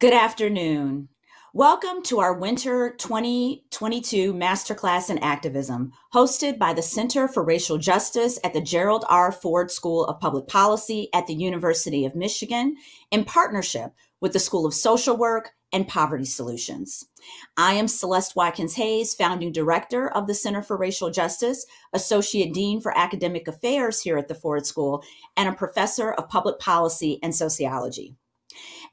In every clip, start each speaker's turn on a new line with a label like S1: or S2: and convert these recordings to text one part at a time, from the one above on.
S1: Good afternoon. Welcome to our Winter 2022 Masterclass in Activism, hosted by the Center for Racial Justice at the Gerald R. Ford School of Public Policy at the University of Michigan in partnership with the School of Social Work and Poverty Solutions. I am Celeste Watkins Hayes, founding director of the Center for Racial Justice, associate dean for academic affairs here at the Ford School, and a professor of public policy and sociology.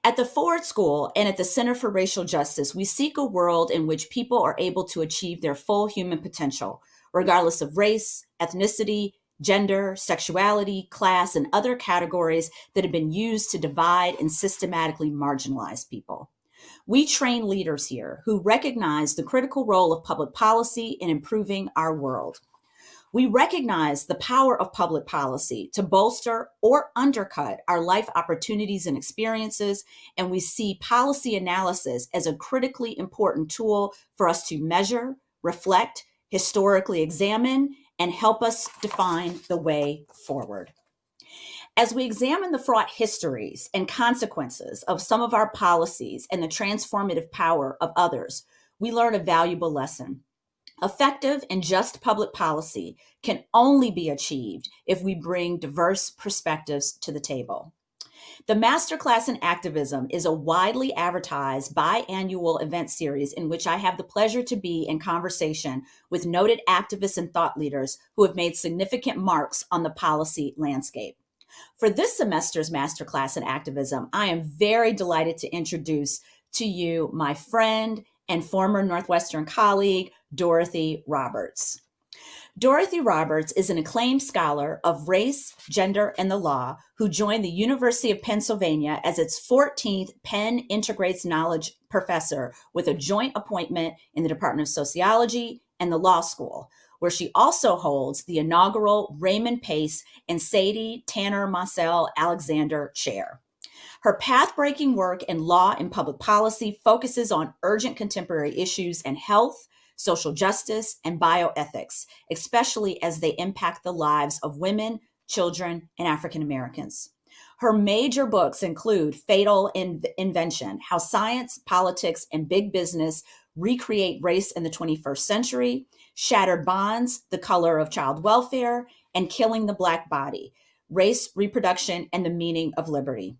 S1: At the Ford School and at the Center for Racial Justice, we seek a world in which people are able to achieve their full human potential, regardless of race, ethnicity, gender, sexuality, class, and other categories that have been used to divide and systematically marginalize people. We train leaders here who recognize the critical role of public policy in improving our world. We recognize the power of public policy to bolster or undercut our life opportunities and experiences, and we see policy analysis as a critically important tool for us to measure, reflect, historically examine, and help us define the way forward. As we examine the fraught histories and consequences of some of our policies and the transformative power of others, we learn a valuable lesson. Effective and just public policy can only be achieved if we bring diverse perspectives to the table. The Masterclass in Activism is a widely advertised biannual event series in which I have the pleasure to be in conversation with noted activists and thought leaders who have made significant marks on the policy landscape. For this semester's Masterclass in Activism, I am very delighted to introduce to you my friend and former Northwestern colleague, Dorothy Roberts. Dorothy Roberts is an acclaimed scholar of race, gender, and the law who joined the University of Pennsylvania as its 14th Penn Integrates Knowledge professor with a joint appointment in the Department of Sociology and the Law School, where she also holds the inaugural Raymond Pace and Sadie Tanner Mossell Alexander Chair. Her path-breaking work in law and public policy focuses on urgent contemporary issues in health, social justice, and bioethics, especially as they impact the lives of women, children, and African Americans. Her major books include Fatal In Invention, How Science, Politics, and Big Business Recreate Race in the 21st Century, Shattered Bonds, The Color of Child Welfare, and Killing the Black Body, Race, Reproduction, and the Meaning of Liberty.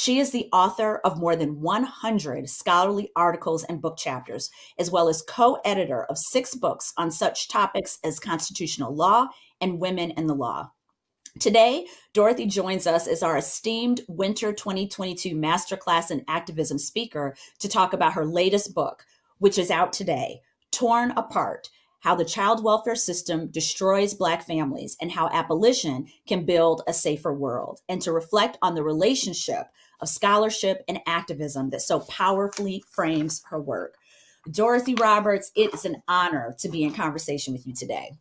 S1: She is the author of more than 100 scholarly articles and book chapters, as well as co-editor of six books on such topics as constitutional law and women in the law. Today, Dorothy joins us as our esteemed Winter 2022 Masterclass in Activism speaker to talk about her latest book, which is out today, Torn Apart, how the child welfare system destroys Black families and how abolition can build a safer world, and to reflect on the relationship of scholarship and activism that so powerfully frames her work. Dorothy Roberts, it is an honor to be in conversation with you today.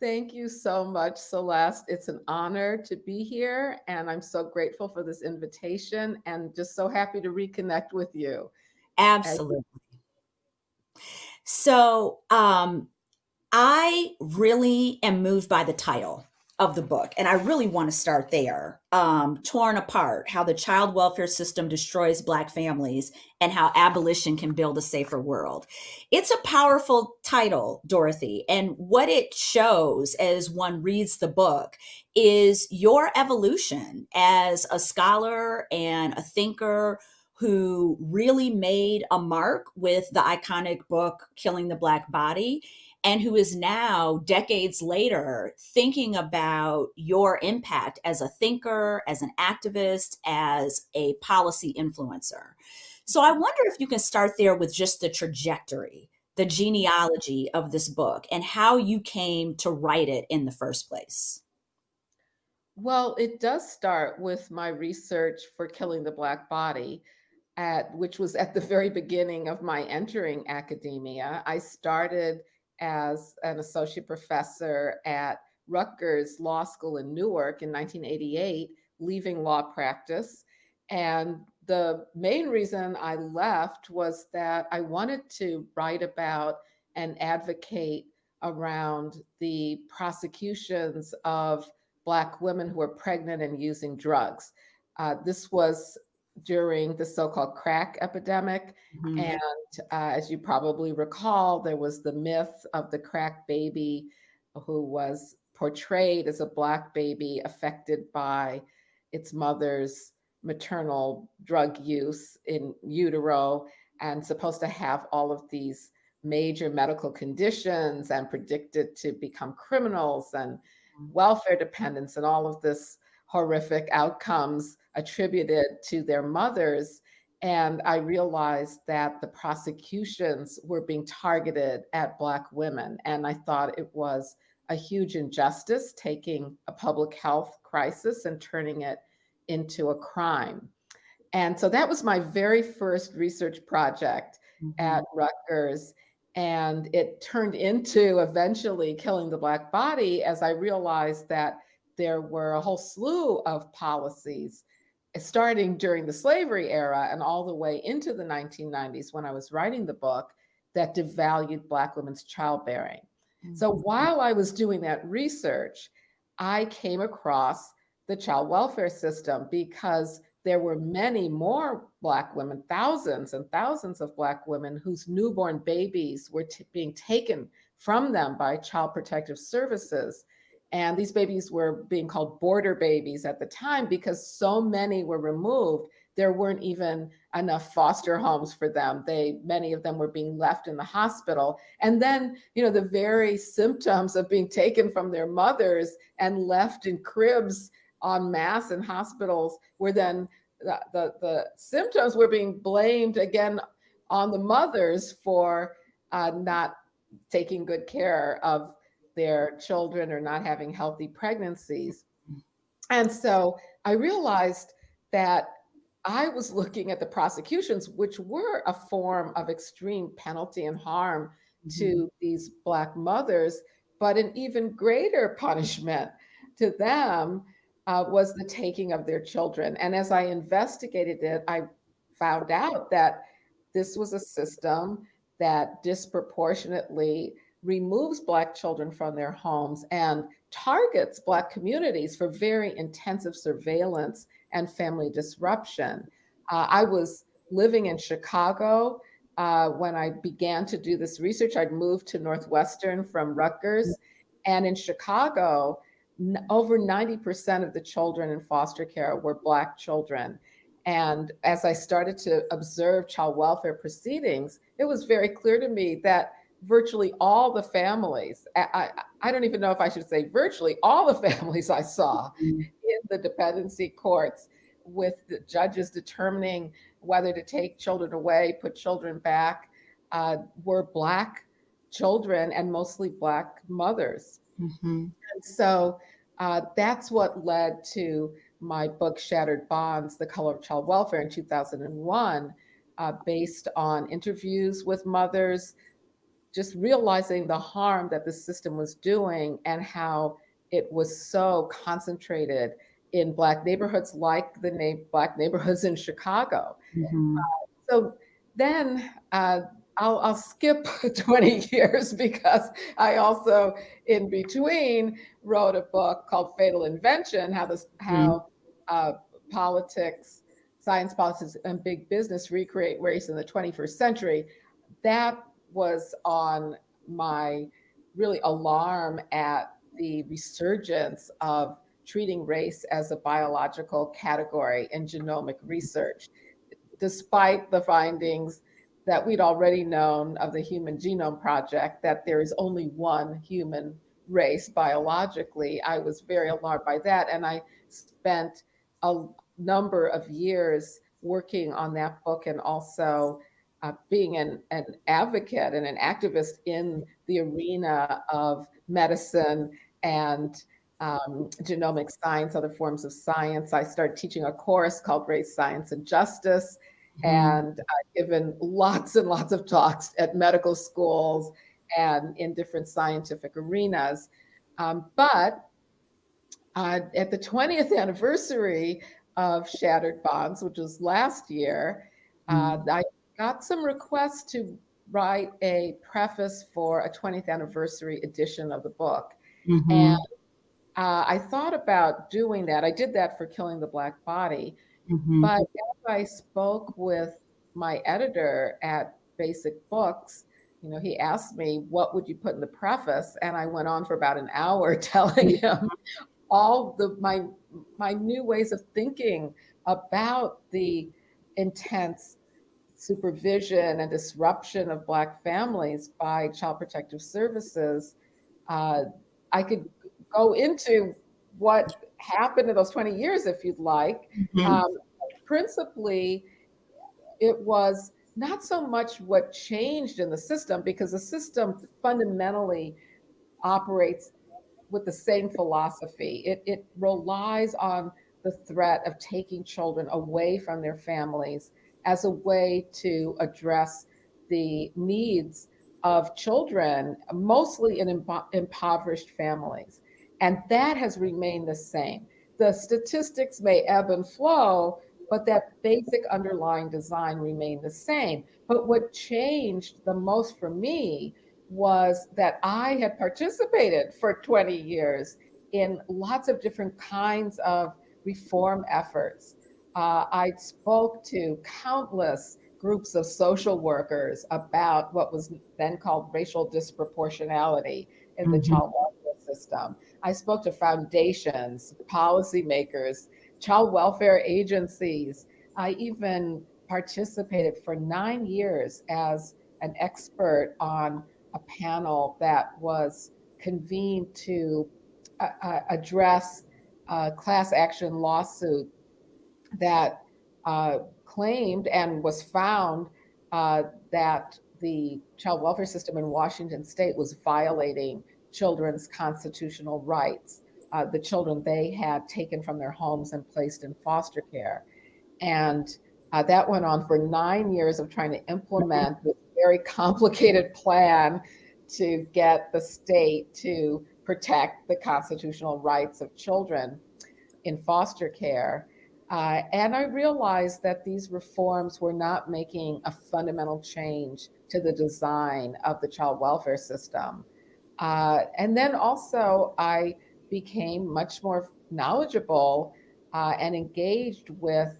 S2: Thank you so much, Celeste. It's an honor to be here, and I'm so grateful for this invitation and just so happy to reconnect with you.
S1: Absolutely. So um, I really am moved by the title of the book, and I really want to start there. Um, Torn Apart How the Child Welfare System Destroys Black Families and How Abolition Can Build a Safer World. It's a powerful title, Dorothy, and what it shows as one reads the book is your evolution as a scholar and a thinker who really made a mark with the iconic book Killing the Black Body and who is now decades later thinking about your impact as a thinker, as an activist, as a policy influencer. So I wonder if you can start there with just the trajectory, the genealogy of this book and how you came to write it in the first place.
S2: Well, it does start with my research for Killing the Black Body at which was at the very beginning of my entering academia. I started as an associate professor at Rutgers Law School in Newark in 1988, leaving law practice. And the main reason I left was that I wanted to write about and advocate around the prosecutions of Black women who were pregnant and using drugs. Uh, this was during the so-called crack epidemic. Mm-hmm. And uh, as you probably recall, there was the myth of the crack baby who was portrayed as a black baby affected by its mother's maternal drug use in utero and supposed to have all of these major medical conditions and predicted to become criminals and mm-hmm. welfare dependents and all of this horrific outcomes attributed to their mothers. And I realized that the prosecutions were being targeted at Black women. And I thought it was a huge injustice taking a public health crisis and turning it into a crime. And so that was my very first research project mm-hmm. at Rutgers. And it turned into eventually killing the Black body as I realized that there were a whole slew of policies starting during the slavery era and all the way into the 1990s when I was writing the book that devalued Black women's childbearing. Mm-hmm. So while I was doing that research, I came across the child welfare system because there were many more Black women, thousands and thousands of Black women whose newborn babies were being taken from them by Child Protective Services and these babies were being called border babies at the time because so many were removed. There weren't even enough foster homes for them. They many of them were being left in the hospital. And then, you know, the very symptoms of being taken from their mothers and left in cribs en masse in hospitals were then the, the, the symptoms were being blamed again on the mothers for uh, not taking good care of their children or not having healthy pregnancies. And so I realized that I was looking at the prosecutions, which were a form of extreme penalty and harm mm-hmm. to these Black mothers, but an even greater punishment to them uh, was the taking of their children. And as I investigated it, I found out that this was a system that disproportionately removes Black children from their homes and targets Black communities for very intensive surveillance and family disruption. Uh, I was living in Chicago uh, when I began to do this research. I'd moved to Northwestern from Rutgers. And in Chicago, over 90% of the children in foster care were Black children. And as I started to observe child welfare proceedings, it was very clear to me that virtually all the families, I, I, I, don't even know if I should say virtually all the families I saw mm-hmm. in the dependency courts with the judges determining whether to take children away, put children back, uh, were Black children and mostly Black mothers. Mm-hmm. And so uh, that's what led to my book, Shattered Bonds The Color of Child Welfare in 2001, uh, based on interviews with mothers just realizing the harm that the system was doing and how it was so concentrated in black neighborhoods like the na- black neighborhoods in chicago mm-hmm. uh, so then uh, I'll, I'll, skip 20 years because I also, in between, wrote a book called Fatal Invention: How this, how mm-hmm. uh, politics, science, politics, and big business recreate race in the 21st century. That was on my really alarm at the resurgence of treating race as a biological category in genomic research, despite the findings that we'd already known of the Human Genome Project that there is only one human race biologically. I was very alarmed by that. And I spent a number of years working on that book and also uh, being an, an advocate and an activist in the arena of medicine and um, genomic science, other forms of science. I started teaching a course called Race, Science, and Justice. Mm-hmm. And I've given lots and lots of talks at medical schools and in different scientific arenas. Um, but uh, at the 20th anniversary of Shattered Bonds, which was last year, uh, mm-hmm. I got some requests to write a preface for a 20th anniversary edition of the book. Mm-hmm. And uh, I thought about doing that. I did that for Killing the Black Body. Mm-hmm. But as I spoke with my editor at Basic Books, you know, he asked me, what would you put in the preface? And I went on for about an hour telling him all the my my new ways of thinking about the intense supervision and disruption of Black families by Child Protective Services, uh, I could go into what happened in those 20 years if you'd like. Mm-hmm. Um, principally, it was not so much what changed in the system because the system fundamentally operates with the same philosophy. It, it relies on the threat of taking children away from their families as a way to address the needs of children, mostly in impo- impoverished families. And that has remained the same. The statistics may ebb and flow, but that basic underlying design remained the same. But what changed the most for me was that I had participated for 20 years in lots of different kinds of reform efforts. Uh, I spoke to countless groups of social workers about what was then called racial disproportionality in the child welfare system. I spoke to foundations, policymakers, child welfare agencies. I even participated for nine years as an expert on a panel that was convened to uh, uh, address a class action lawsuit that uh, claimed and was found uh, that the child welfare system in Washington state was violating children's constitutional rights, uh, the children they had taken from their homes and placed in foster care. And uh, that went on for nine years of trying to implement this very complicated plan to get the state to protect the constitutional rights of children in foster care. Uh, and I realized that these reforms were not making a fundamental change to the design of the child welfare system. Uh, and then also, I became much more knowledgeable uh, and engaged with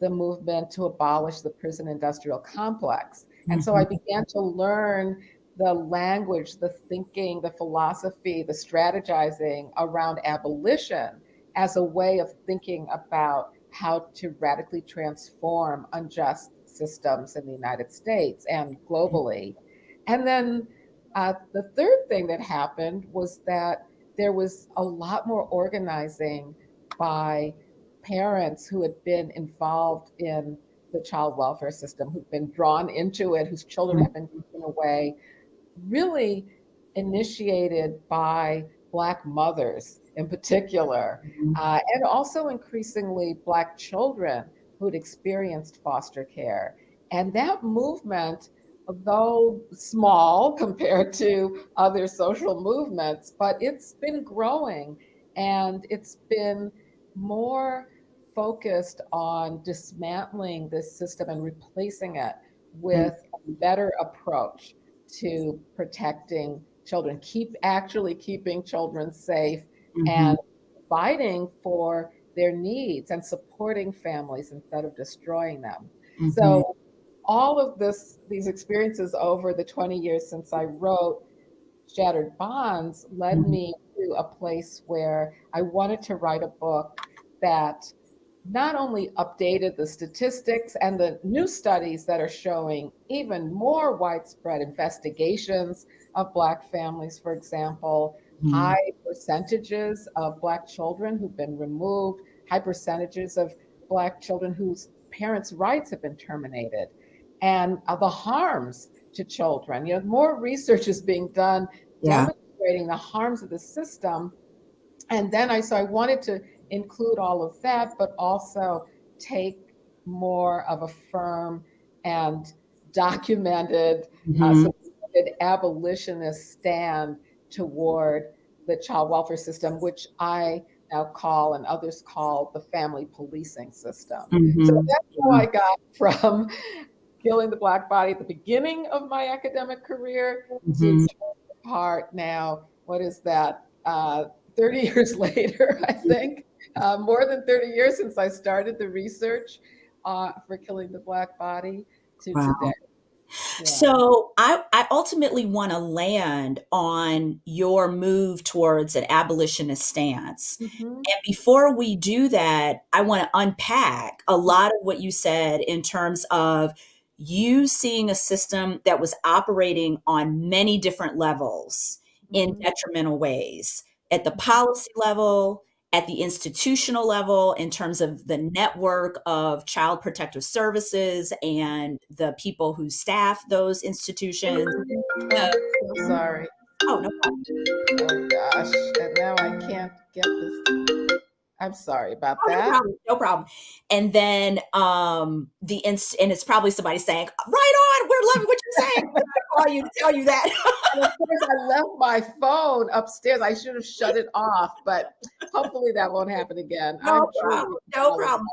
S2: the movement to abolish the prison industrial complex. And so I mm-hmm. began to learn the language, the thinking, the philosophy, the strategizing around abolition as a way of thinking about how to radically transform unjust systems in the United States and globally. And then uh, the third thing that happened was that there was a lot more organizing by parents who had been involved in the child welfare system, who've been drawn into it, whose children have been taken away, really initiated by Black mothers in particular, mm-hmm. uh, and also increasingly Black children who'd experienced foster care. And that movement, though small compared to other social movements, but it's been growing and it's been more focused on dismantling this system and replacing it with a better approach to protecting children, keep actually keeping children safe mm-hmm. and fighting for their needs and supporting families instead of destroying them. Mm-hmm. So all of this these experiences over the 20 years since I wrote Shattered Bonds led mm-hmm. me to a place where I wanted to write a book that not only updated the statistics and the new studies that are showing even more widespread investigations of Black families, for example. High percentages of Black children who've been removed, high percentages of Black children whose parents' rights have been terminated, and uh, the harms to children. You know, more research is being done yeah. demonstrating the harms of the system. And then I so I wanted to include all of that, but also take more of a firm and documented uh, mm-hmm. uh, abolitionist stand toward the child welfare system, which I now call and others call the family policing system. Mm-hmm. So that's how I got from killing the black body at the beginning of my academic career mm-hmm. to part now. What is that? Uh, 30 years later, I think, uh, more than 30 years since I started the research uh, for killing the black body to wow. today.
S1: Yeah. So I, I ultimately want to land on your move towards an abolitionist stance. Mm-hmm. And before we do that, I want to unpack a lot of what you said in terms of you seeing a system that was operating on many different levels mm-hmm. in detrimental ways at the policy level, at the institutional level in terms of the network of child protective services and the people who staff those institutions.
S2: Uh, so sorry.
S1: Oh, no problem.
S2: Oh, gosh. And now I can't get this. I'm sorry about oh, that.
S1: No problem, no problem. And then um the inst and it's probably somebody saying, right on, we're loving what you're saying. I call you to tell you that.
S2: of course, I left my phone upstairs. I should have shut it off, but hopefully that won't happen again.
S1: No I'm problem. no problem.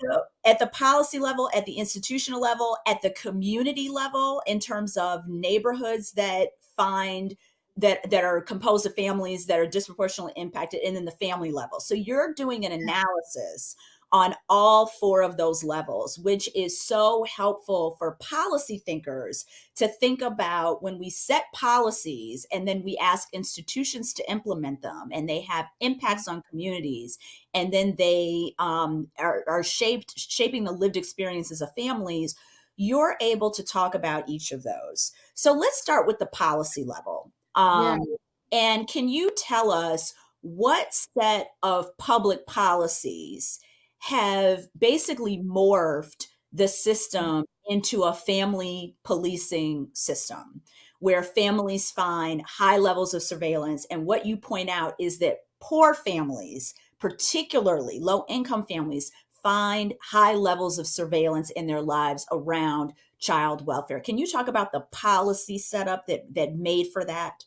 S1: So at the policy level, at the institutional level, at the community level, in terms of neighborhoods that find that that are composed of families that are disproportionately impacted and then the family level. So you're doing an analysis on all four of those levels which is so helpful for policy thinkers to think about when we set policies and then we ask institutions to implement them and they have impacts on communities and then they um, are, are shaped shaping the lived experiences of families you're able to talk about each of those. So let's start with the policy level um, yeah. And can you tell us what set of public policies have basically morphed the system into a family policing system where families find high levels of surveillance? And what you point out is that poor families, particularly low income families, find high levels of surveillance in their lives around child welfare. Can you talk about the policy setup that that made for that?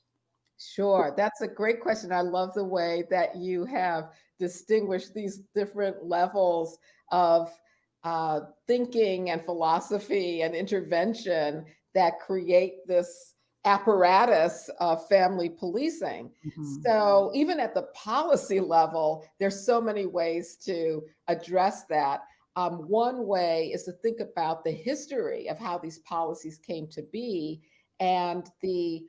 S2: Sure, that's a great question. I love the way that you have distinguished these different levels of uh, thinking and philosophy and intervention that create this apparatus of family policing. Mm-hmm. So even at the policy level, there's so many ways to address that. Um, one way is to think about the history of how these policies came to be and the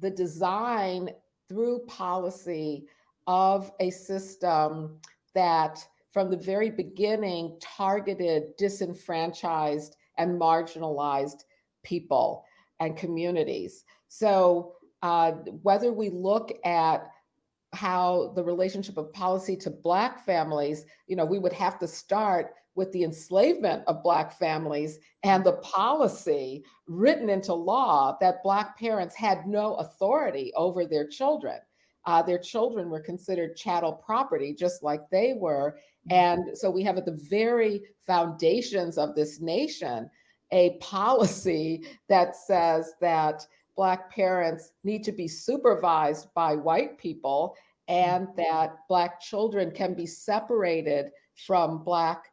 S2: the design through policy of a system that from the very beginning targeted disenfranchised and marginalized people and communities. So uh, whether we look at how the relationship of policy to Black families, you know, we would have to start with the enslavement of Black families and the policy written into law that Black parents had no authority over their children. Uh, their children were considered chattel property, just like they were. And so we have at the very foundations of this nation a policy that says that Black parents need to be supervised by white people and that Black children can be separated from Black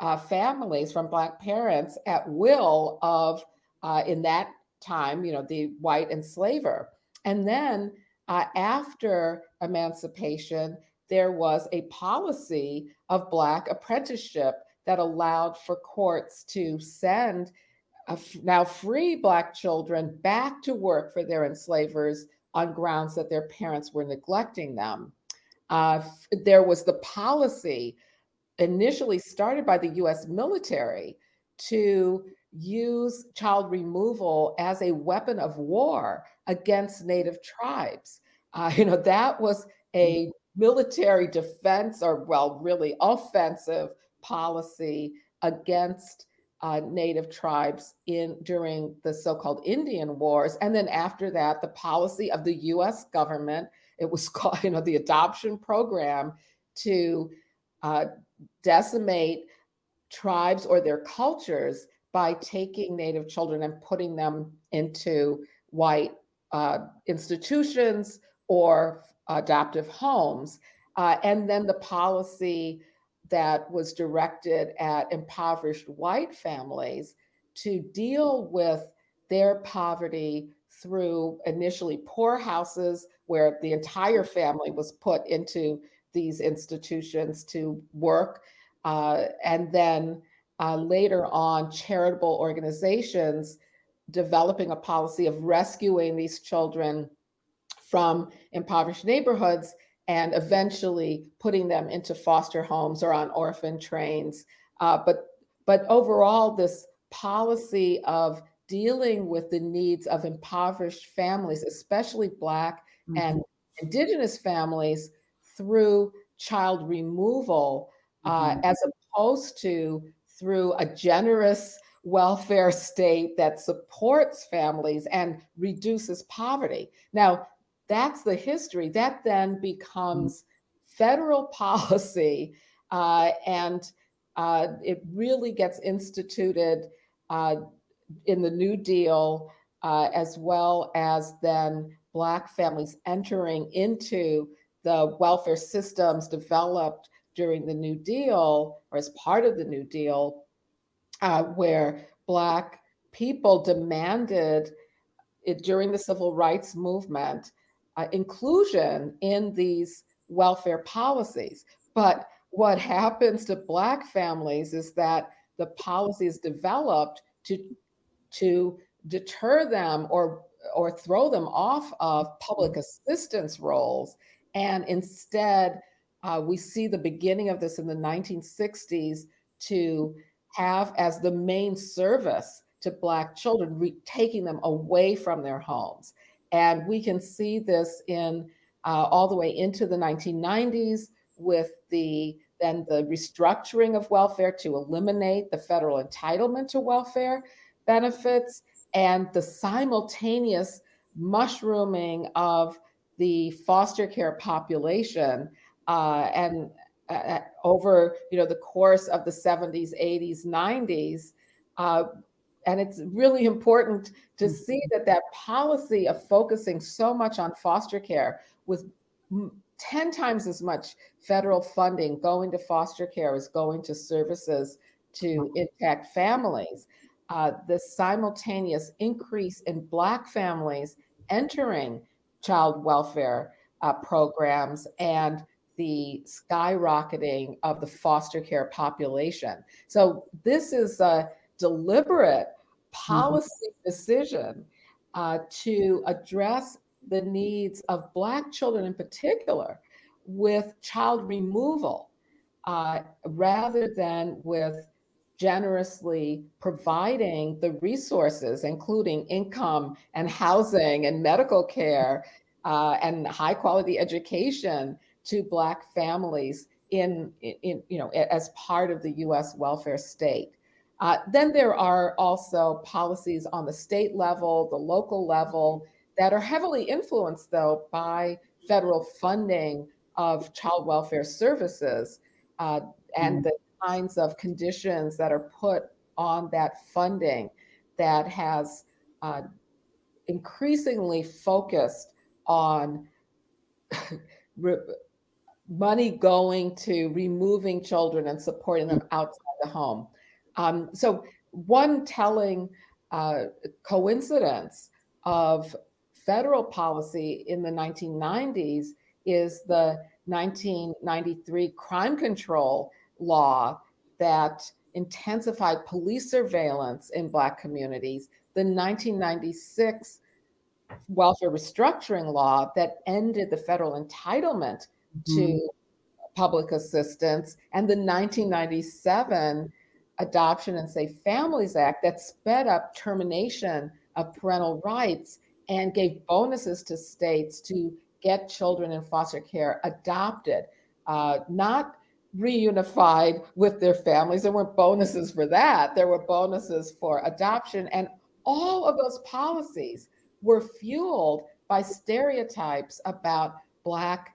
S2: uh, families from Black parents at will of, uh, in that time, you know, the white enslaver. And then uh, after emancipation, there was a policy of Black apprenticeship that allowed for courts to send now free Black children back to work for their enslavers on grounds that their parents were neglecting them. Uh, there was the policy initially started by the US military to use child removal as a weapon of war against native tribes. Uh, you know, that was a mm. military defense or, well, really offensive policy against uh, native tribes in during the so-called Indian Wars. And then after that, the policy of the US government, it was called, you know, the adoption program to uh, decimate tribes or their cultures by taking Native children and putting them into white uh, institutions or adoptive homes. Uh, and then the policy that was directed at impoverished white families to deal with their poverty through initially poor houses where the entire family was put into these institutions to work. Uh, and then uh, later on, charitable organizations developing a policy of rescuing these children from impoverished neighborhoods and eventually putting them into foster homes or on orphan trains. Uh, but, but overall, this policy of dealing with the needs of impoverished families, especially Black mm -hmm. and Indigenous families, through child removal, uh, mm -hmm. as opposed to through a generous welfare state that supports families and reduces poverty. Now, that's the history. That then mm. becomes federal policy, uh, and uh, it really gets instituted uh, in the New Deal, uh, as well as then Black families entering into the welfare systems developed during the New Deal or as part of the New Deal, uh, where Black people demanded it during the civil rights movement uh, inclusion in these welfare policies. But what happens to Black families is that the policy is developed to, to deter them or, or throw them off of public assistance rolls. And instead, uh, we see the beginning of this in the 1960s to have as the main service to Black children, taking them away from their homes. And we can see this in uh, all the way into the 1990s with the then the restructuring of welfare to eliminate the federal entitlement to welfare benefits and the simultaneous mushrooming of the foster care population uh, and uh, over you know the course of the 70s 80s 90s uh, and it's really important to mm-hmm. see that that policy of focusing so much on foster care with 10 times as much federal funding going to foster care as going to services to intact families. Uh, the simultaneous increase in Black families entering child welfare uh, programs and the skyrocketing of the foster care population. So this is a deliberate mm-hmm. policy mm -hmm. decision uh, to address the needs of Black children in particular with child removal uh, rather than with generously providing the resources, including income and housing and medical care uh, and high quality education to Black families in, in, you know, as part of the US welfare state. Uh, then there are also policies on the state level, the local level, that are heavily influenced though by federal funding of child welfare services uh, and mm. the kinds of conditions that are put on that funding that has uh, increasingly focused on money going to removing children and supporting them outside the home. Um, so one telling uh, coincidence of federal policy in the 1990s is the 1993 crime control law that intensified police surveillance in Black communities, the 1996 welfare restructuring law that ended the federal entitlement to mm-hmm. public assistance and the 1997 Adoption and Safe Families Act that sped up termination of parental rights and gave bonuses to states to get children in foster care adopted, uh, not reunified with their families. There weren't bonuses for that. There were bonuses for adoption. And all of those policies were fueled by stereotypes about Black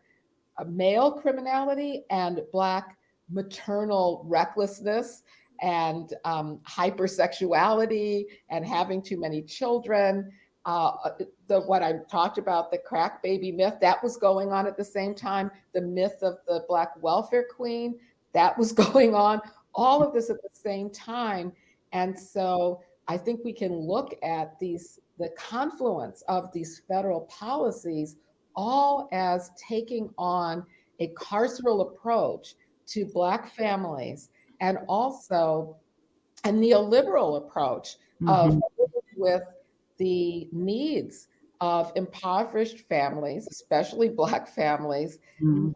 S2: male criminality and Black maternal recklessness and um, hypersexuality and having too many children. Uh, the what I talked about, the crack baby myth, that was going on at the same time. The myth of the Black welfare queen, that was going on. All of this at the same time. And so I think we can look at these the confluence of these federal policies all as taking on a carceral approach to Black families and also a neoliberal approach mm-hmm. of with the needs of impoverished families, especially Black families, mm-hmm.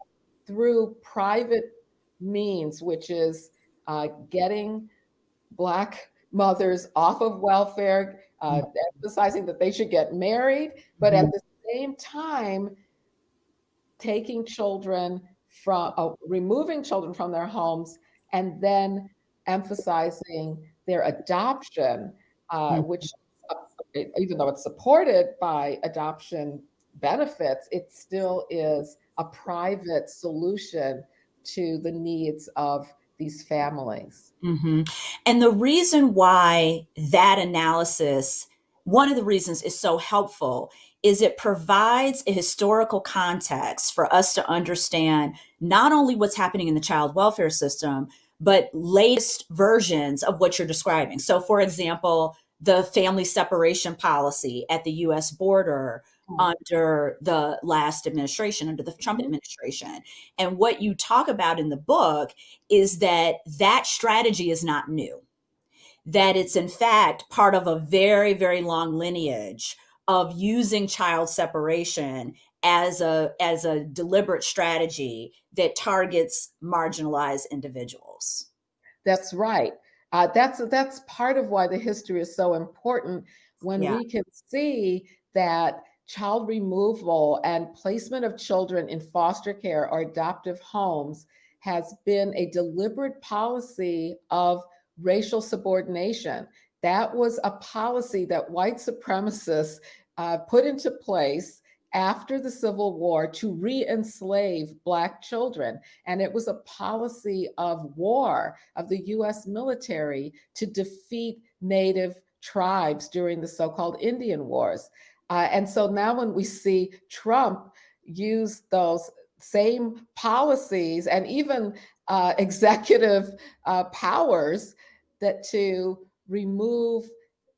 S2: through private means, which is uh, getting Black mothers off of welfare, uh, mm-hmm. emphasizing that they should get married, but at mm-hmm. the same time, taking children from, uh, removing children from their homes, and then emphasizing their adoption, uh, which, uh, even though it's supported by adoption benefits, it still is a private solution to the needs of these families.
S1: Mm-hmm. And the reason why that analysis, one of the reasons is so helpful is it provides a historical context for us to understand not only what's happening in the child welfare system, but latest versions of what you're describing. So, for example, the family separation policy at the US border mm-hmm. under the last administration, under the Trump mm-hmm. administration. And what you talk about in the book is that that strategy is not new, that it's in fact part of a very, very long lineage of using child separation as a as a deliberate strategy that targets marginalized individuals.
S2: That's right. Uh, that's that's part of why the history is so important when yeah. we can see that child removal and placement of children in foster care or adoptive homes has been a deliberate policy of racial subordination. That was a policy that white supremacists uh, put into place after the Civil War to re enslave Black children. And it was a policy of war of the US military to defeat Native tribes during the so called Indian Wars. Uh, and so now when we see Trump use those same policies and even uh, executive uh, powers that to remove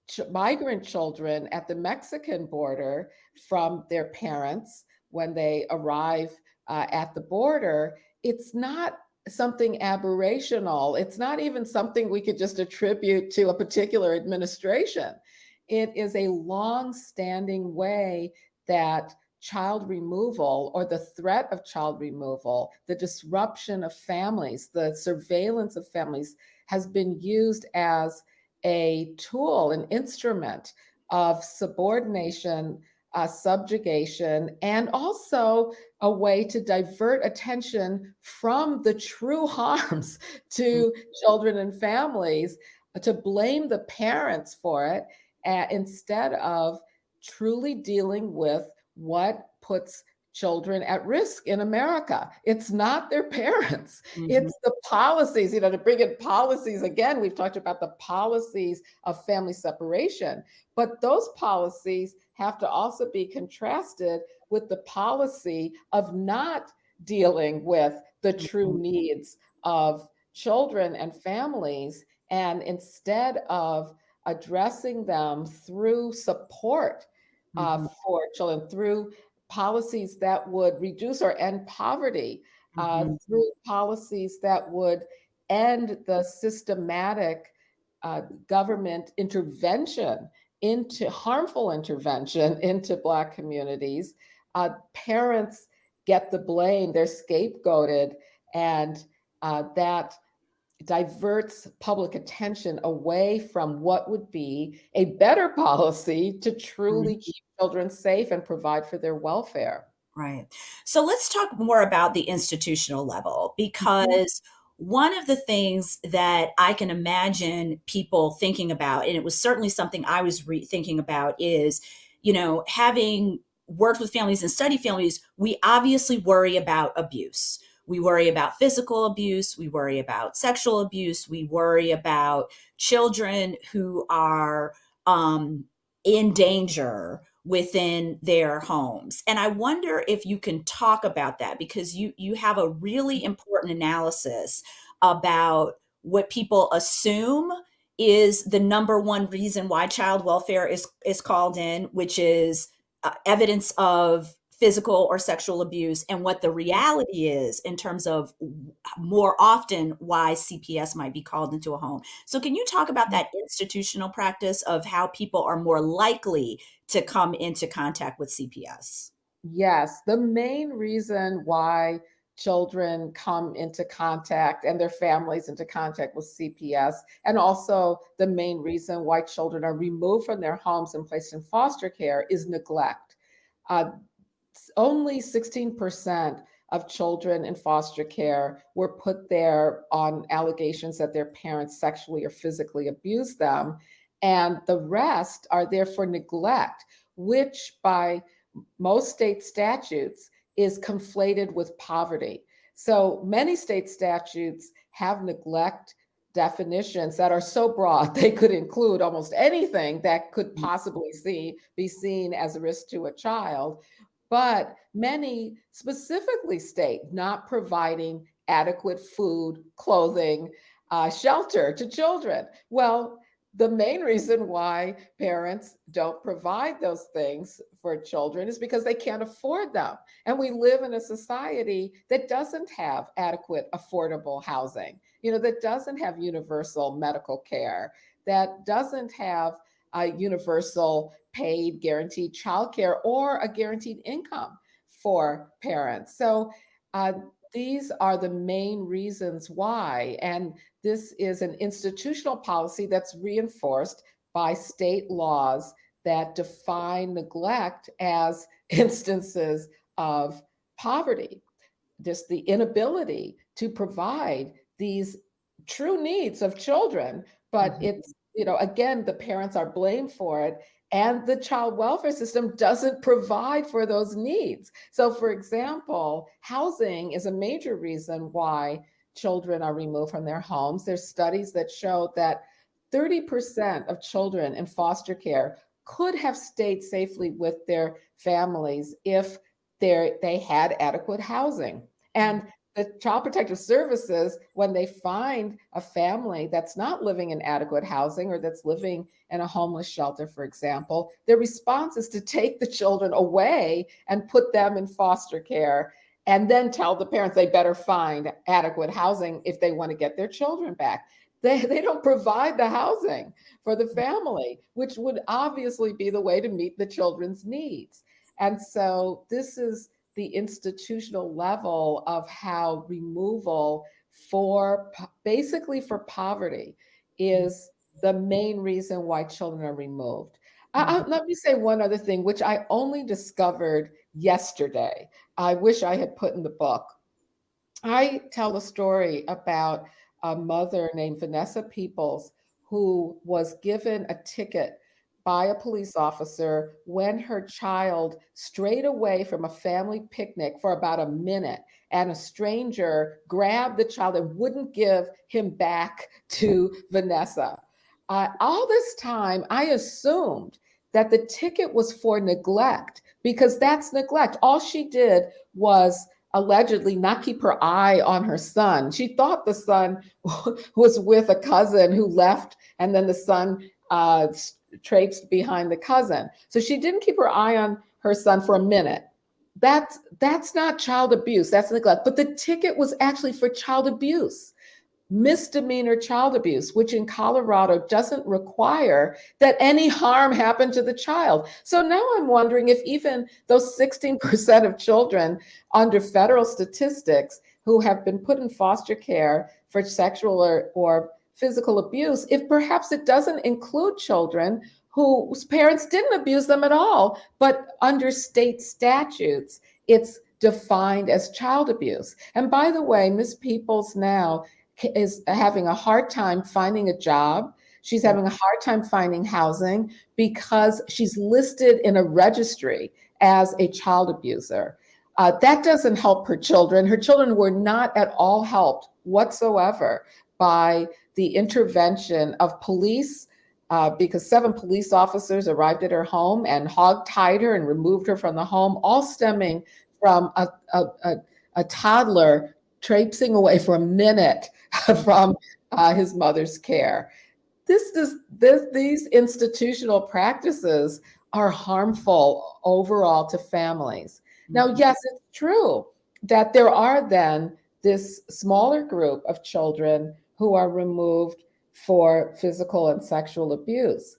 S2: ch- migrant children at the Mexican border from their parents when they arrive uh, at the border, it's not something aberrational. It's not even something we could just attribute to a particular administration. It is a long standing way that child removal or the threat of child removal, the disruption of families, the surveillance of families has been used as a tool, an instrument of subordination, uh, subjugation, and also a way to divert attention from the true harms to mm-hmm. children and families, to blame the parents for it, uh, instead of truly dealing with what puts children at risk in America. It's not their parents, mm-hmm. it's the policies. You know, to bring in policies again, we've talked about the policies of family separation, but those policies have to also be contrasted with the policy of not dealing with the true mm-hmm. needs of children and families. And instead of addressing them through support uh, mm-hmm. for children, through policies that would reduce or end poverty, uh, mm-hmm. through policies that would end the systematic uh, government intervention into harmful intervention into Black communities. Uh, parents get the blame, they're scapegoated, and uh, that diverts public attention away from what would be a better policy to truly mm-hmm. keep children safe and provide for their welfare.
S1: Right. So let's talk more about the institutional level mm-hmm. because mm-hmm. one of the things that I can imagine people thinking about, and it was certainly something I was re- thinking about, is, you know, having worked with families and study families, we obviously worry about abuse we worry about physical abuse, we worry about sexual abuse, we worry about children who are um, in danger within their homes. And I wonder if you can talk about that because you you have a really important analysis about what people assume is the number one reason why child welfare is is called in, which is uh, evidence of physical or sexual abuse and what the reality is in terms of more often why CPS might be called into a home. So can you talk about that institutional practice of how people are more likely to come into contact with CPS?
S2: Yes, the main reason why children come into contact and their families into contact with CPS, and also the main reason why children are removed from their homes and placed in foster care is neglect. Uh, only 16% of children in foster care were put there on allegations that their parents sexually or physically abused them. And the rest are there for neglect, which by most state statutes is conflated with poverty. So many state statutes have neglect definitions that are so broad they could include almost anything that could mm. possibly see be seen as a risk to a child but many specifically state not providing adequate food, clothing, uh, shelter to children. Well, the main reason why parents don't provide those things for children is because they can't afford them. And we live in a society that doesn't have adequate, affordable housing, you know, that doesn't have universal medical care, that doesn't have a universal paid guaranteed childcare or a guaranteed income for parents. So uh, these are the main reasons why. And this is an institutional policy that's reinforced by state laws that define neglect as instances of poverty, just the inability to provide these true needs of children. But mm-hmm. it's, you know, again, the parents are blamed for it and the child welfare system doesn't provide for those needs. So, for example, housing is a major reason why children are removed from their homes. There's studies that show that 30% of children in foster care could have stayed safely with their families if they had adequate housing. And the child protective services when they find a family that's not living in adequate housing or that's living in a homeless shelter for example their response is to take the children away and put them in foster care and then tell the parents they better find adequate housing if they want to get their children back. They, they don't provide the housing for the family which would obviously be the way to meet the children's needs. And so this is the institutional level of how removal for basically for poverty is the main reason why children are removed. Mm-hmm. let me say one other thing, which I only discovered yesterday. I wish I had put in the book. I tell a story about a mother named Vanessa Peoples who was given a ticket by a police officer when her child strayed away from a family picnic for about a minute and a stranger grabbed the child and wouldn't give him back to Vanessa. Uh, all this time, I assumed that the ticket was for neglect because that's neglect. All she did was allegedly not keep her eye on her son. She thought the son was with a cousin who left, and then the son uh, traipsed behind the cousin. So she didn't keep her eye on her son for a minute. That's that's not child abuse. That's neglect. But the ticket was actually for child abuse, misdemeanor child abuse, which in Colorado doesn't require that any harm happen to the child. So now I'm wondering if even those 16% of children under federal statistics who have been put in foster care for sexual or, or physical abuse if perhaps it doesn't include children whose parents didn't abuse them at all, but under state statutes, it's defined as child abuse. And by the way, Miss Peoples now is having a hard time finding a job. She's having a hard time finding housing because she's listed in a registry as a child abuser. Uh, that doesn't help her children. Her children were not at all helped whatsoever by the intervention of police uh, because seven police officers arrived at her home and hog-tied her and removed her from the home, all stemming from a, a, a, a toddler traipsing away for a minute from uh, his mother's care. this is this these institutional practices are harmful overall to families. Now, mm-hmm. yes, it's true that there are then this smaller group of children who are removed for physical and sexual abuse.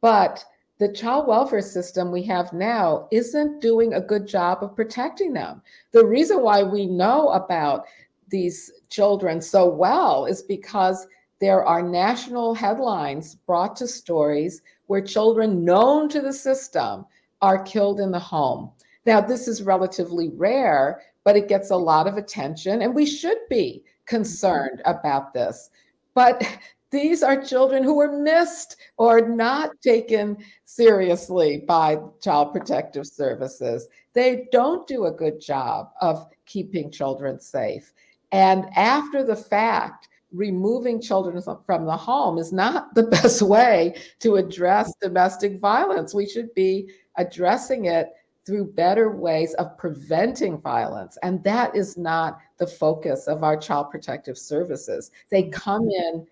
S2: But the child welfare system we have now isn't doing a good job of protecting them. The reason why we know about these children so well is because there are national headlines brought to stories where children known to the system are killed in the home. Now, this is relatively rare, but it gets a lot of attention, and we should be concerned about this. But these are children who were missed or not taken seriously by Child Protective Services. They don't do a good job of keeping children safe. And after the fact, removing children from the home is not the best way to address domestic violence. We should be addressing it through better ways of preventing violence. And that is not the focus of our child protective services. They come in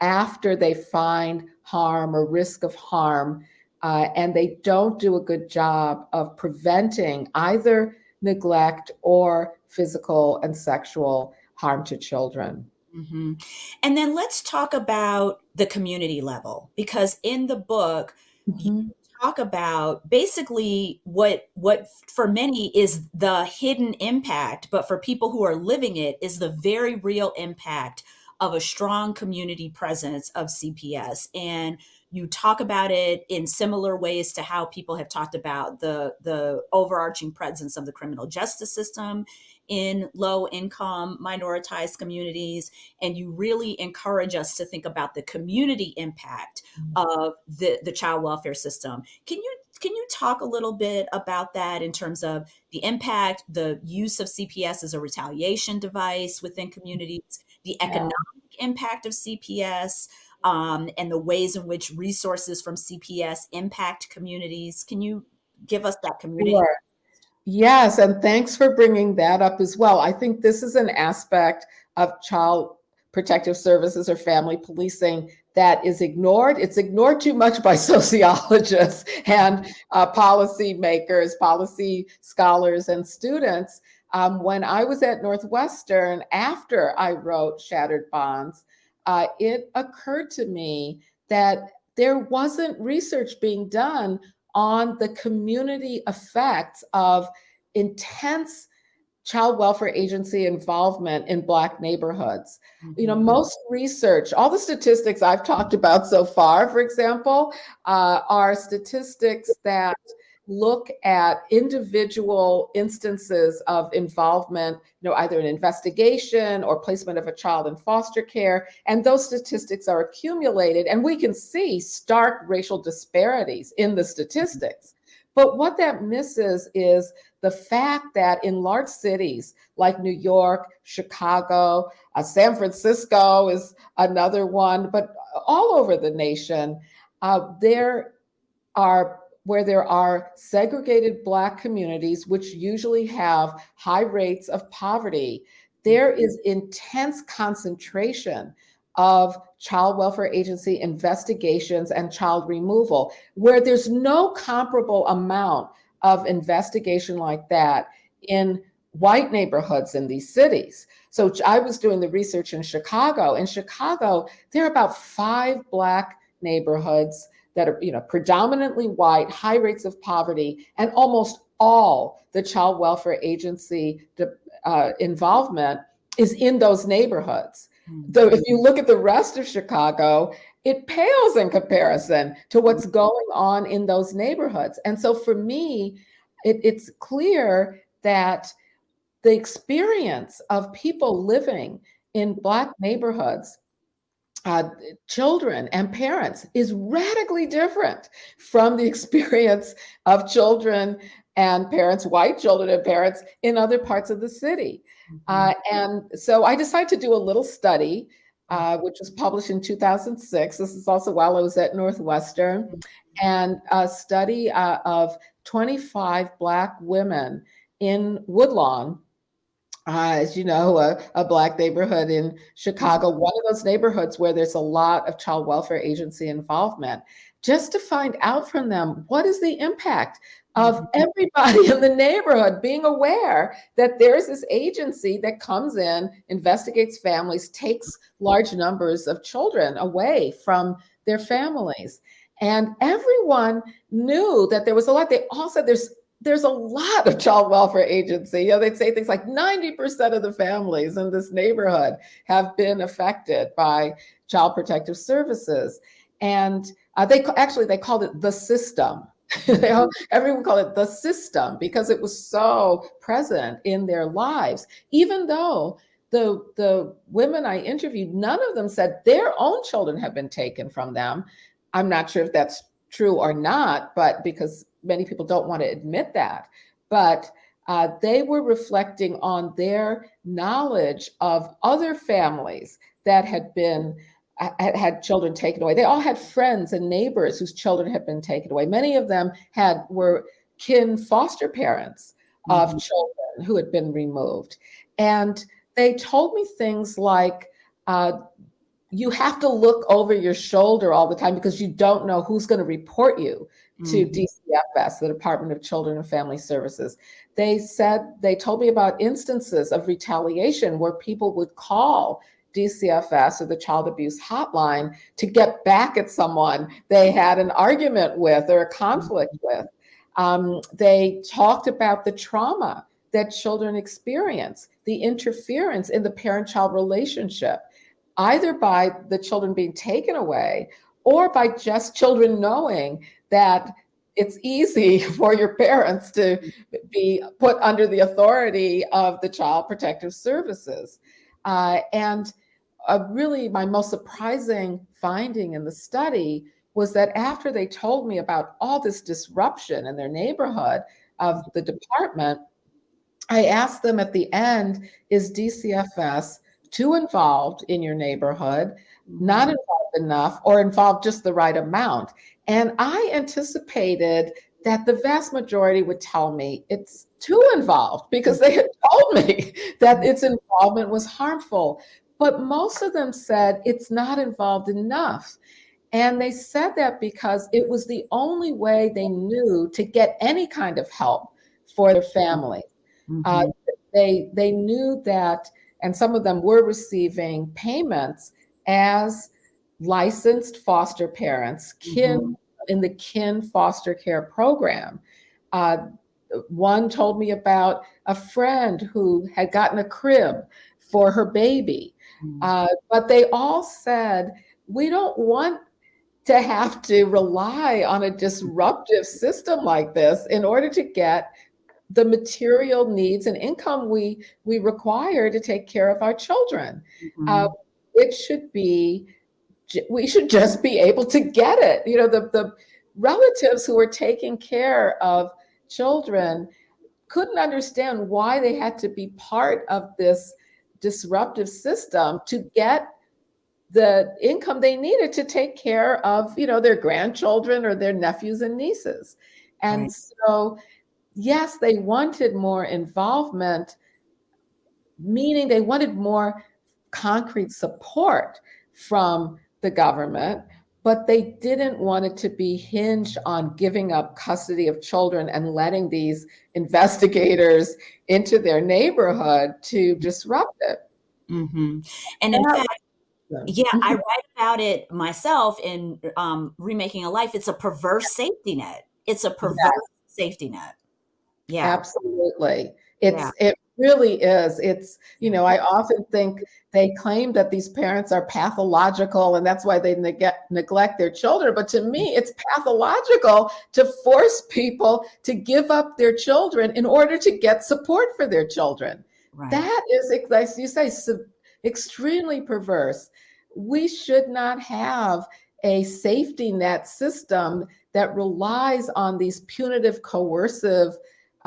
S2: after they find harm or risk of harm, uh, and they don't do a good job of preventing either neglect or physical and sexual harm to children.
S1: Mm-hmm. And then let's talk about the community level because in the book, mm-hmm. you talk about basically what what for many is the hidden impact, but for people who are living it is the very real impact of a strong community presence of CPS. And you talk about it in similar ways to how people have talked about the the overarching presence of the criminal justice system in low income minoritized communities and you really encourage us to think about the community impact mm-hmm. of the, the child welfare system can you can you talk a little bit about that in terms of the impact the use of cps as a retaliation device within communities the economic yeah. impact of cps um, and the ways in which resources from cps impact communities can you give us that community sure.
S2: Yes, and thanks for bringing that up as well. I think this is an aspect of child protective services or family policing that is ignored. It's ignored too much by sociologists and uh, policy makers, policy scholars, and students. Um, when I was at Northwestern, after I wrote Shattered Bonds, uh, it occurred to me that there wasn't research being done on the community effects of intense child welfare agency involvement in black neighborhoods. Mm-hmm. You know, mm-hmm. most research, all the statistics I've talked about so far, for example, uh, are statistics that look at individual instances of involvement, you know, either an investigation or placement of a child in foster care. And those statistics are accumulated, and we can see stark racial disparities in the statistics. But what that misses is the fact that in large cities like New York, Chicago, uh, San Francisco is another one, but all over the nation, uh, there are where there are segregated Black communities, which usually have high rates of poverty, there is intense concentration of child welfare agency investigations and child removal, where there's no comparable amount of investigation like that in white neighborhoods in these cities. So I was doing the research in Chicago. In Chicago, there are about five Black neighborhoods that are you know predominantly white, high rates of poverty, and almost all the child welfare agency uh, involvement is in those neighborhoods. So if you look at the rest of Chicago, it pales in comparison to what's hmm. going on in those neighborhoods. And so for me, it, it's clear that the experience of people living in Black neighborhoods uh, children and parents is radically different from the experience of children and parents, white children and parents in other parts of the city. Mm-hmm. Uh, and so I decided to do a little study, uh, which was published in 2006. This is also while I was at Northwestern, mm-hmm. and a study uh, of 25 Black women in Woodlawn uh, as you know, a, a, black neighborhood in Chicago, one of those neighborhoods where there's a lot of child welfare agency involvement, just to find out from them what is the impact of mm-hmm. everybody in the neighborhood being aware that there's this agency that comes in, investigates families, takes large numbers of children away from their families. And everyone knew that there was a lot. They all said there's there's a lot of child welfare agency. You know, they'd say things like 90% of the families in this neighborhood have been affected by child protective services. And uh, they actually, they called it the system. everyone called it the system because it was so present in their lives, even though the the women I interviewed, none of them said their own children have been taken from them. I'm not sure if that's true or not, but because many people don't want to admit that. But uh, they were reflecting on their knowledge of other families that had been had, had children taken away. They all had friends and neighbors whose children had been taken away. Many of them had were kin foster parents of mm-hmm. children who had been removed, and they told me things like. Uh, you have to look over your shoulder all the time because you don't know who's going to report you to mm-hmm. DCFS, the Department of Children and Family Services. They said, they told me about instances of retaliation where people would call DCFS or the child abuse hotline to get back at someone they had an argument with or a conflict mm-hmm. with. Um, they talked about the trauma that children experience, the interference in the parent child relationship, either by the children being taken away or by just children knowing that it's easy for your parents to be put under the authority of the Child Protective Services. Uh, and uh, really, my most surprising finding in the study was that after they told me about all this disruption in their neighborhood of the department, I asked them at the end, is DCFS too involved in your neighborhood, not involved enough, or involved just the right amount? And I anticipated that the vast majority would tell me it's too involved because they had told me that its involvement was harmful. But most of them said it's not involved enough. And they said that because it was the only way they knew to get any kind of help for their family. Mm-hmm. Uh, they, they knew that, and some of them were receiving payments as licensed foster parents, kin mm-hmm. in the kin foster care program. Uh, one told me about a friend who had gotten a crib for her baby, mm-hmm. uh, but they all said, We don't want to have to rely on a disruptive system like this in order to get the material needs and income we we require to take care of our children. Mm-hmm. Uh, it should be we should just be able to get it. You know, the, the relatives who were taking care of children couldn't understand why they had to be part of this disruptive system to get the income they needed to take care of you know their grandchildren or their nephews and nieces and right. so yes they wanted more involvement meaning they wanted more concrete support from the government, but they didn't want it to be hinged on giving up custody of children and letting these investigators into their neighborhood to disrupt it.
S1: Mm-hmm. And in fact, yeah, I write about it myself in um, Remaking a Life. It's a perverse safety net. It's a perverse safety net.
S2: Yeah, absolutely. It's yeah. it really is. It's, you know, I often think they claim that these parents are pathological and that's why they neg- neglect their children. But to me, it's pathological to force people to give up their children in order to get support for their children. Right. That is, as you say, extremely perverse. We should not have a safety net system that relies on these punitive, coercive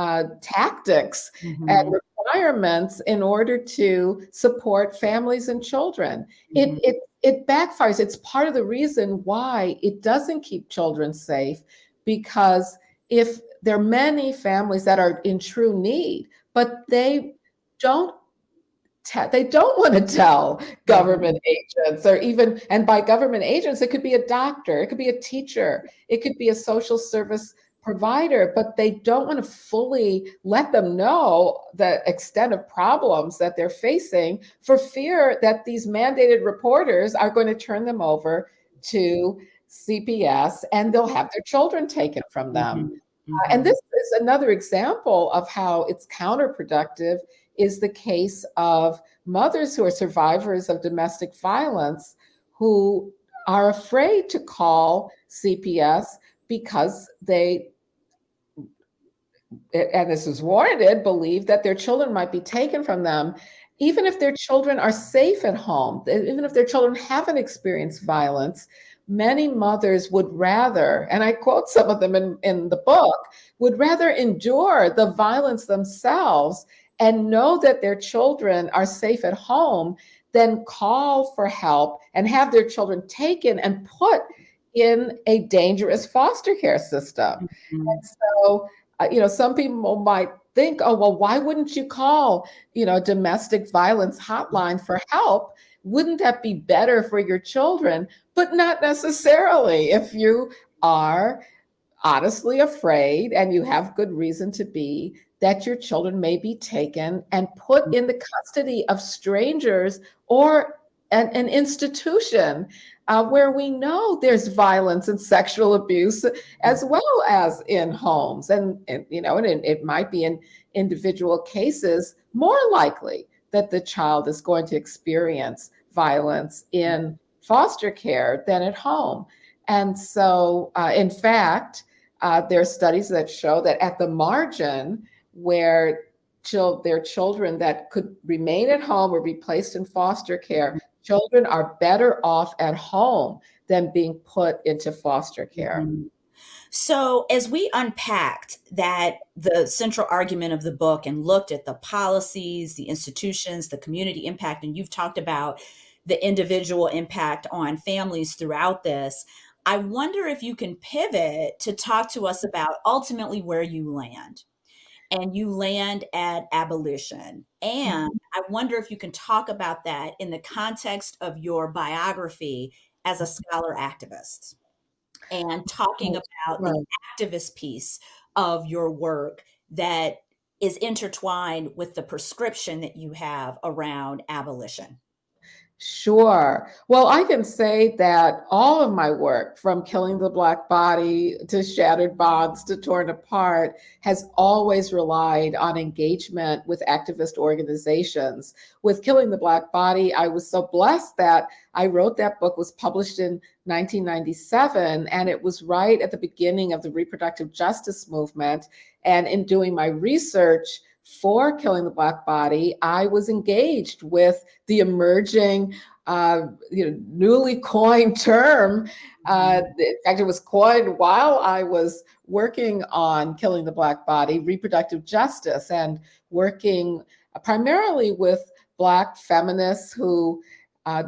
S2: uh, tactics mm-hmm. and requirements in order to support families and children. Mm-hmm. It, it, it backfires. It's part of the reason why it doesn't keep children safe because if there are many families that are in true need, but they don't they don't want to tell government agents or even and by government agents it could be a doctor it could be a teacher it could be a social service provider but they don't want to fully let them know the extent of problems that they're facing for fear that these mandated reporters are going to turn them over to CPS and they'll have their children taken from them. Mm -hmm. uh, and this is another example of how it's counterproductive is the case of mothers who are survivors of domestic violence who are afraid to call CPS because they and this is warranted, believe that their children might be taken from them, even if their children are safe at home, even if their children haven't experienced violence, many mothers would rather, and I quote some of them in, in the book, would rather endure the violence themselves and know that their children are safe at home than call for help and have their children taken and put in a dangerous foster care system. Mm -hmm. And so, you know, some people might think, oh, well, why wouldn't you call, you know, domestic violence hotline for help? Wouldn't that be better for your children? But not necessarily if you are honestly afraid and you have good reason to be that your children may be taken and put mm. in the custody of strangers or an, an institution uh, where we know there's violence and sexual abuse as well as in homes. And, and you know, and it, it might be in individual cases more likely that the child is going to experience violence in foster care than at home. And so, uh, in fact, uh, there are studies that show that at the margin, where chil their children that could remain at home or be placed in foster care, children are better off at home than being put into foster care. Mm -hmm.
S1: So, as we unpacked that, the central argument of the book and looked at the policies, the institutions, the community impact, and you've talked about the individual impact on families throughout this, I wonder if you can pivot to talk to us about ultimately where you land. And you land at abolition. And mm-hmm. I wonder if you can talk about that in the context of your biography as a scholar activist and talking about right. the activist piece of your work that is intertwined with the prescription that you have around abolition.
S2: Sure. Well, I can say that all of my work, from Killing the Black Body to Shattered Bonds to Torn Apart, has always relied on engagement with activist organizations. With Killing the Black Body, I was so blessed that I wrote that book, was published in 1997, and it was right at the beginning of the reproductive justice movement. And in doing my research, for Killing the Black Body, I was engaged with the emerging, uh, you know, newly coined term. Uh, mm-hmm. in fact, it was coined while I was working on Killing the Black Body, reproductive justice, and working primarily with Black feminists who uh,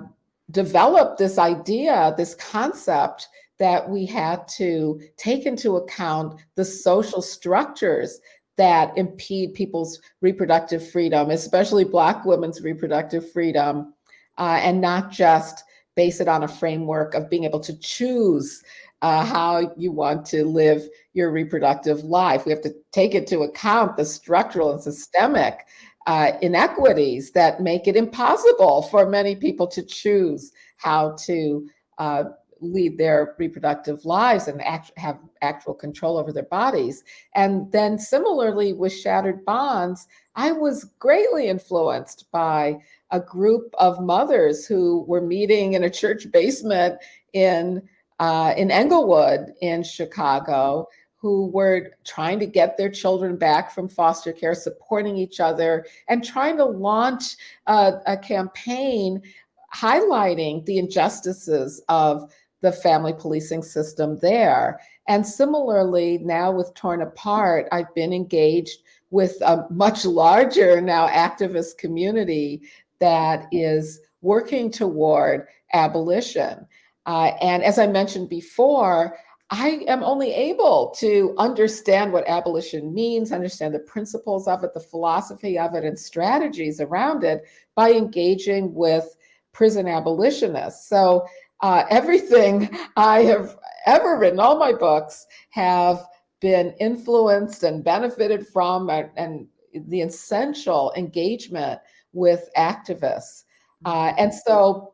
S2: developed this idea, this concept that we had to take into account the social structures that impede people's reproductive freedom, especially Black women's reproductive freedom, uh, and not just base it on a framework of being able to choose uh, how you want to live your reproductive life. We have to take into account the structural and systemic uh, inequities that make it impossible for many people to choose how to uh, lead their reproductive lives and act, have actual control over their bodies. And then similarly with Shattered Bonds, I was greatly influenced by a group of mothers who were meeting in a church basement in, uh, in Englewood in Chicago who were trying to get their children back from foster care, supporting each other, and trying to launch a, a campaign highlighting the injustices of the family policing system there. And similarly, now with Torn Apart, I've been engaged with a much larger now activist community that is working toward abolition. Uh, and as I mentioned before, I am only able to understand what abolition means, understand the principles of it, the philosophy of it, and strategies around it by engaging with prison abolitionists. So uh, everything I have ever written, all my books have been influenced and benefited from and, and the essential engagement with activists. Uh, and so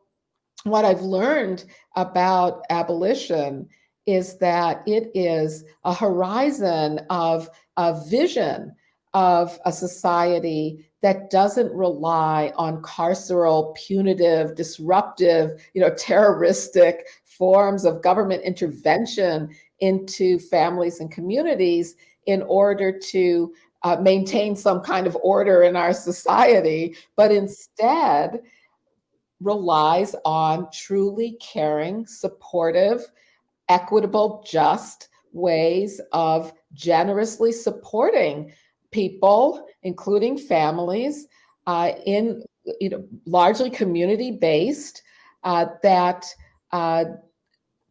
S2: what I've learned about abolition is that it is a horizon of a vision of a society that doesn't rely on carceral, punitive, disruptive, you know, terroristic forms of government intervention into families and communities in order to uh, maintain some kind of order in our society, but instead relies on truly caring, supportive, equitable, just ways of generously supporting people, including families, uh, in you know largely community based uh, that uh,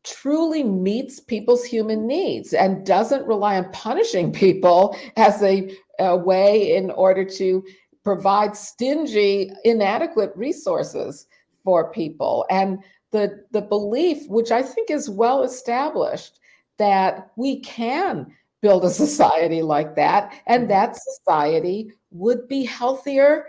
S2: truly meets people's human needs and doesn't rely on punishing people as a, a way in order to provide stingy, inadequate resources for people. And the, the belief, which I think is well established, that we can build a society like that, and mm-hmm. that society would be healthier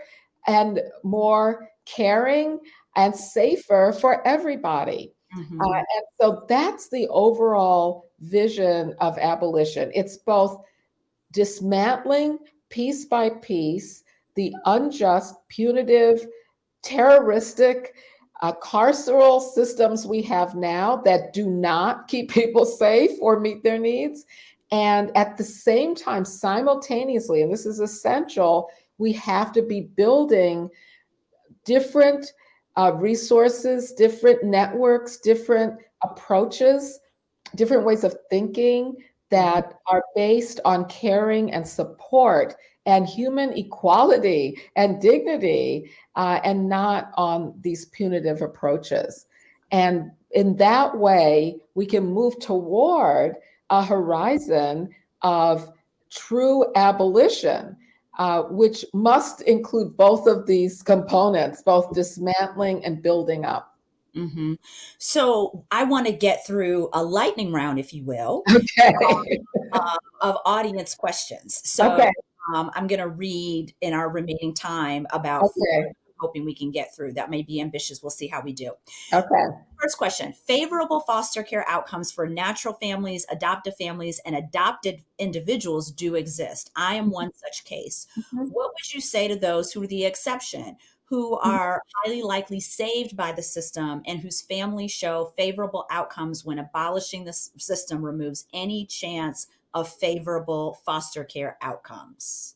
S2: and more caring and safer for everybody. Mm-hmm. Uh, and so that's the overall vision of abolition. It's both dismantling piece by piece the unjust, punitive, terroristic, uh, carceral systems we have now that do not keep people safe or meet their needs. And at the same time, simultaneously, and this is essential, we have to be building different uh, resources, different networks, different approaches, different ways of thinking that are based on caring and support and human equality and dignity uh, and not on these punitive approaches. And in that way, we can move toward a horizon of true abolition uh, which must include both of these components, both dismantling and building up.
S1: Mm-hmm. So I want to get through a lightning round, if you will,
S2: okay.
S1: um, uh, of audience questions. So okay. um, I'm going to read in our remaining time about okay hoping we can get through. That may be ambitious. We'll see how we do.
S2: Okay.
S1: First question Favorable foster care outcomes for natural families, adoptive families, and adopted individuals do exist. I am one such case. Mm-hmm. What would you say to those who are the exception? Who mm-hmm. are highly likely saved by the system and whose families show favorable outcomes when abolishing the system removes any chance of favorable foster care outcomes?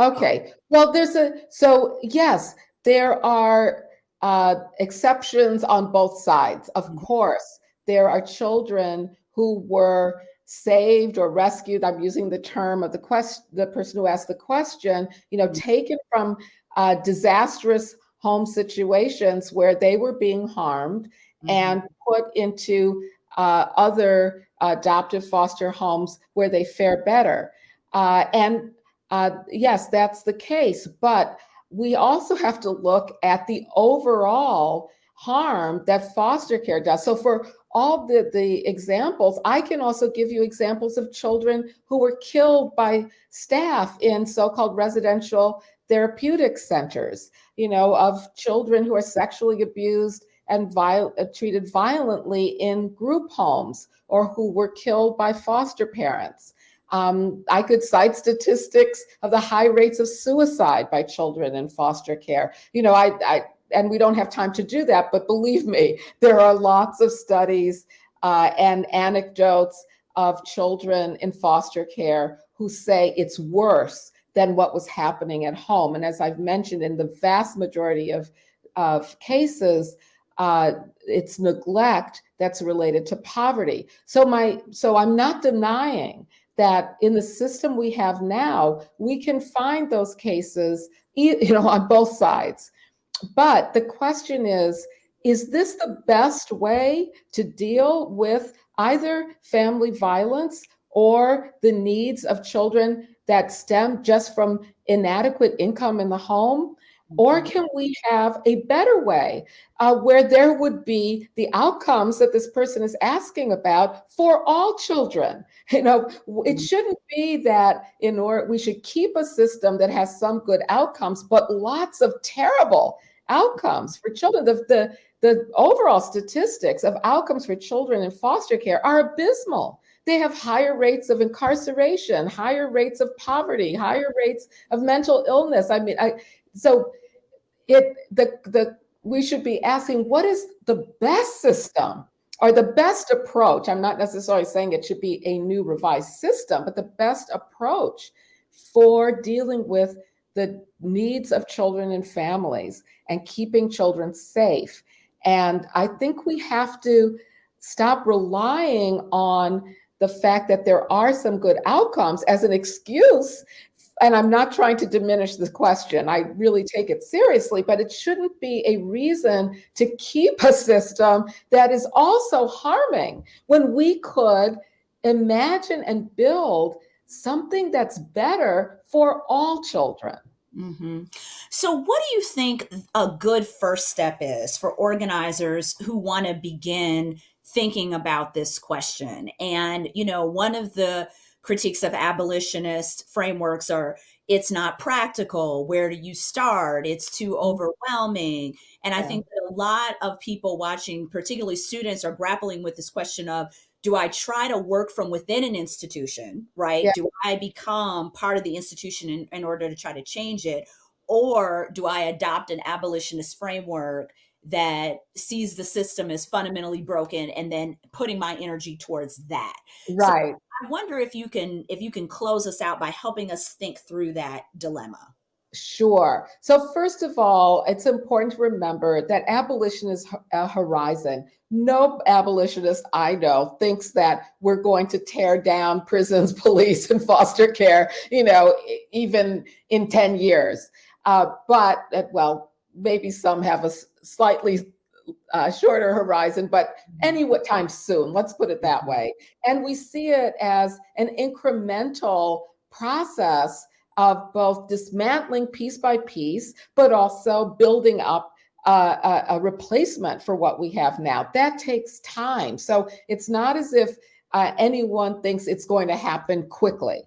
S2: Okay. Well, there's a, so yes, there are uh, exceptions on both sides. Of mm-hmm. course, there are children who were saved or rescued. I'm using the term of the question, the person who asked the question, you know, mm-hmm. taken from uh, disastrous home situations where they were being harmed mm-hmm. and put into uh, other adoptive foster homes where they fare better. Uh, and uh, yes, that's the case. But we also have to look at the overall harm that foster care does. So for all the, the examples, I can also give you examples of children who were killed by staff in so-called residential therapeutic centers, you know, of children who are sexually abused and viol- uh, treated violently in group homes or who were killed by foster parents. Um, I could cite statistics of the high rates of suicide by children in foster care. You know, I, I and we don't have time to do that, but believe me, there are lots of studies uh, and anecdotes of children in foster care who say it's worse than what was happening at home. And as I've mentioned, in the vast majority of, of cases, uh, it's neglect that's related to poverty. So my so I'm not denying that in the system we have now, we can find those cases, you know, on both sides. But the question is, is this the best way to deal with either family violence or the needs of children that stem just from inadequate income in the home? Or can we have a better way uh, where there would be the outcomes that this person is asking about for all children? You know, it mm-hmm. shouldn't be that in order we should keep a system that has some good outcomes, but lots of terrible outcomes for children. The, the, the overall statistics of outcomes for children in foster care are abysmal. They have higher rates of incarceration, higher rates of poverty, higher rates of mental illness. I mean, I, so it the the we should be asking what is the best system or the best approach. I'm not necessarily saying it should be a new revised system, but the best approach for dealing with the needs of children and families and keeping children safe. And I think we have to stop relying on the fact that there are some good outcomes as an excuse and I'm not trying to diminish the question. I really take it seriously, but it shouldn't be a reason to keep a system that is also harming when we could imagine and build something that's better for all children.
S1: Mm-hmm. So, what do you think a good first step is for organizers who want to begin thinking about this question? And, you know, one of the critiques of abolitionist frameworks are it's not practical. Where do you start? It's too mm-hmm. overwhelming. And yeah. i think a lot of people watching particularly students are grappling with this question of do i try to work from within an institution right? Yeah. do i become part of the institution in, in order to try to change it? Or do i adopt an abolitionist framework that sees the system as fundamentally broken and then putting my energy towards that?
S2: Right. so
S1: I wonder if you can if you can close us out by helping us think through that dilemma.
S2: Sure. So first of all, it's important to remember that abolition is a horizon. No abolitionist I know thinks that we're going to tear down prisons, police, and foster care, you know, even in 10 years. Uh, but, uh, well, maybe some have a slightly uh, shorter horizon, but mm-hmm. any time soon, let's put it that way. And we see it as an incremental process of both dismantling piece by piece, but also building up uh, a, a, replacement for what we have now. That takes time. So it's not as if uh, anyone thinks it's going to happen quickly.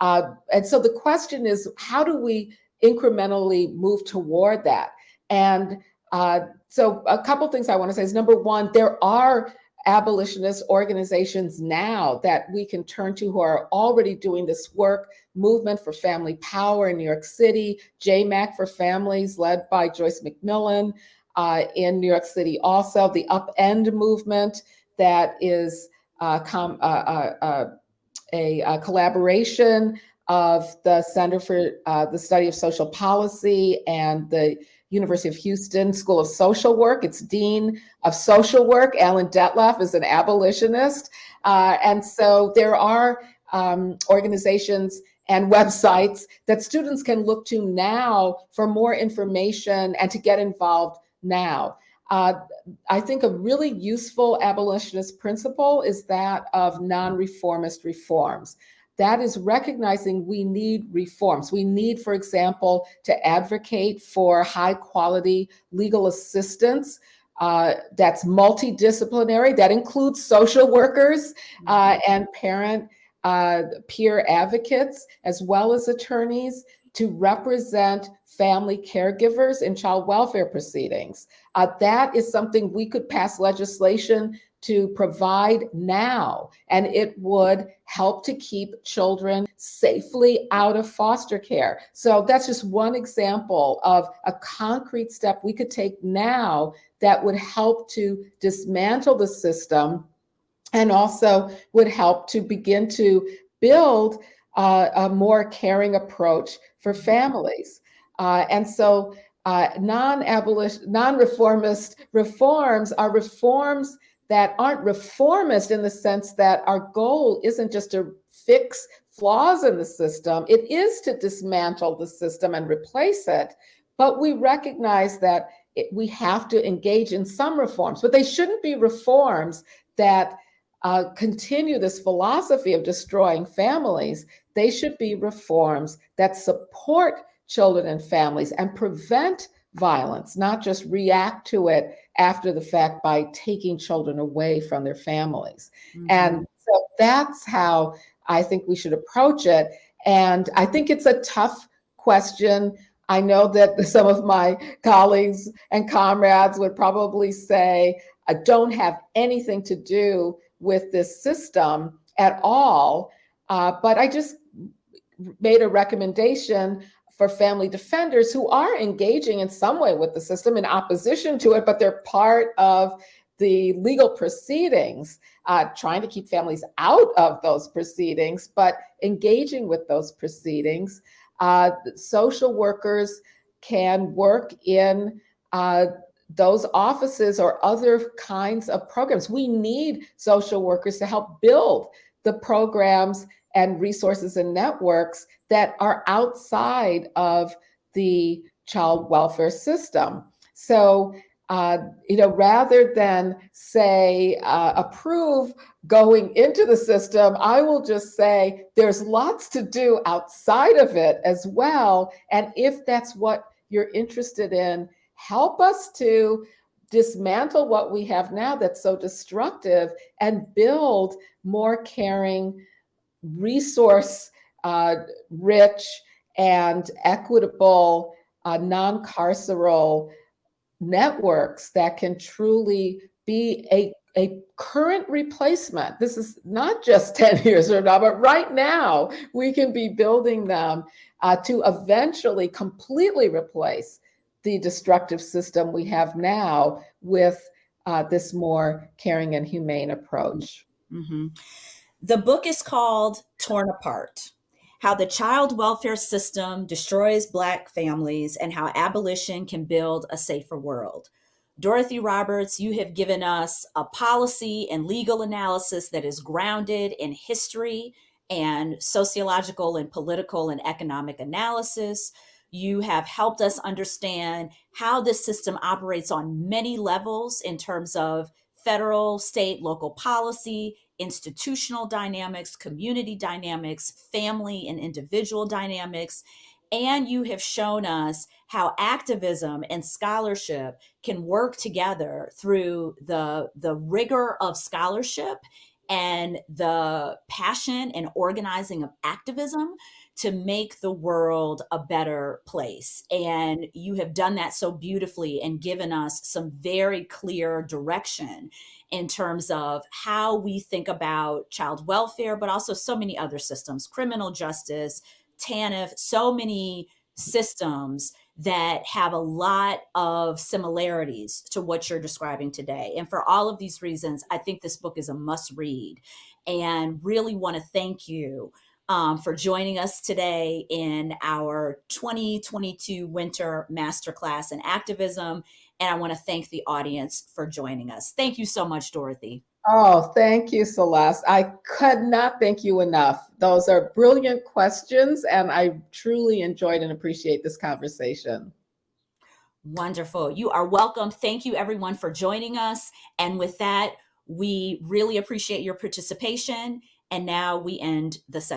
S2: Uh, and so the question is, how do we incrementally move toward that? And uh, so a couple things I want to say is number one, there are abolitionist organizations now that we can turn to who are already doing this work. Movement for Family Power in New York City, JMAC for Families, led by Joyce McMillan uh, in New York City. Also, the Upend movement that is uh, uh, uh, uh a, a, collaboration of the Center for the Study of Social Policy and the University of Houston School of Social Work. Its Dean of Social Work, Alan Dettlaff, is an abolitionist. Uh, and so there are um, organizations and websites that students can look to now for more information and to get involved now. Uh, I think a really useful abolitionist principle is that of non-reformist reforms that is recognizing we need reforms. We need, for example, to advocate for high quality legal assistance uh, that's multidisciplinary, that includes social workers uh, mm-hmm. and parent uh, peer advocates, as well as attorneys to represent family caregivers in child welfare proceedings. Uh, that is something we could pass legislation to provide now, and it would help to keep children safely out of foster care. So that's just one example of a concrete step we could take now that would help to dismantle the system and also would help to begin to build uh, a more caring approach for families. Uh, and so uh, non-abolition, non-reformist reforms are reforms that aren't reformist in the sense that our goal isn't just to fix flaws in the system, it is to dismantle the system and replace it. But we recognize that it, we have to engage in some reforms, but they shouldn't be reforms that uh, continue this philosophy of destroying families. They should be reforms that support children and families and prevent violence, not just react to it after the fact by taking children away from their families. Mm-hmm. And so that's how I think we should approach it. And I think it's a tough question. I know that some of my colleagues and comrades would probably say, I don't have anything to do with this system at all. Uh, but I just made a recommendation for family defenders who are engaging in some way with the system in opposition to it, but they're part of the legal proceedings, uh, trying to keep families out of those proceedings, but engaging with those proceedings. Uh, social workers can work in uh, those offices or other kinds of programs. We need social workers to help build the programs and resources and networks that are outside of the child welfare system. So, uh, you know, rather than say uh, approve going into the system, I will just say there's lots to do outside of it as well. And if that's what you're interested in, help us to dismantle what we have now that's so destructive and build more caring, resource uh, rich, and equitable uh, non carceral networks that can truly be a, a current replacement. This is not just 10 years from now, but right now we can be building them uh, to eventually completely replace the destructive system we have now with uh, this more caring and humane approach.
S1: Mm-hmm. The book is called Torn Apart How the Child Welfare System Destroys Black Families and How Abolition Can Build a Safer World. Dorothy Roberts, you have given us a policy and legal analysis that is grounded in history and sociological and political and economic analysis. You have helped us understand how this system operates on many levels in terms of federal, state, local policy, institutional dynamics, community dynamics, family and individual dynamics. And you have shown us how activism and scholarship can work together through the, the rigor of scholarship and the passion and organizing of activism to make the world a better place. And you have done that so beautifully and given us some very clear direction in terms of how we think about child welfare, but also so many other systems, criminal justice, TANF, so many systems that have a lot of similarities to what you're describing today. And for all of these reasons, I think this book is a must read and really want to thank you um, for joining us today in our 2022 Winter Masterclass in Activism. And I want to thank the audience for joining us. Thank you so much, Dorothy.
S2: Oh, thank you, Celeste. I could not thank you enough. Those are brilliant questions, and I truly enjoyed and appreciate this conversation.
S1: Wonderful. You are welcome. Thank you, everyone, for joining us. And with that, we really appreciate your participation. And now we end the session.